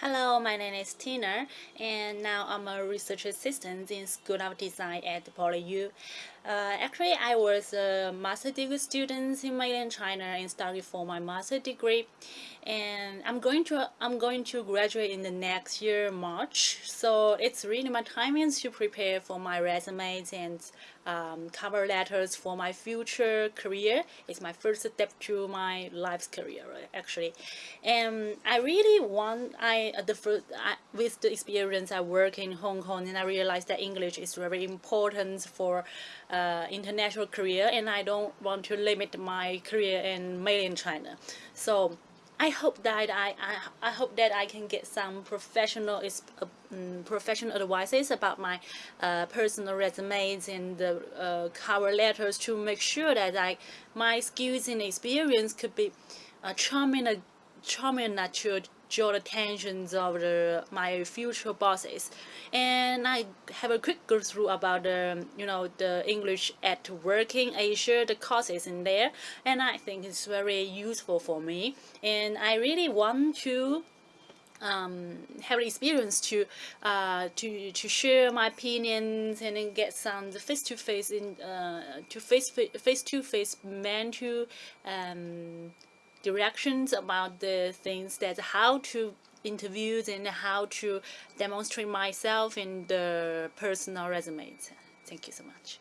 Hello, my name is Tina, and now I'm a research assistant in School of Design at PolyU. Uh, actually, I was a master degree student in mainland China and studied for my master degree, and I'm going to I'm going to graduate in the next year March. So it's really my timing to prepare for my resumes and um, cover letters for my future career. It's my first step to my life's career actually, and I really want I the first, with the experience I work in Hong Kong and I realized that English is very important for uh, international career and I don't want to limit my career in mainland China. So I hope that I, I, I hope that I can get some professional uh, um, professional advices about my uh, personal resumes and the uh, cover letters to make sure that I my skills and experience could be uh, charming charming enough to draw the attentions of the, my future bosses. And I have a quick go through about the you know the English at working Asia the courses in there and I think it's very useful for me. And I really want to um, have experience to uh, to to share my opinions and then get some face to face in uh, to face face to face mental um, directions about the things that how to interviews and how to demonstrate myself in the personal resumes. Thank you so much.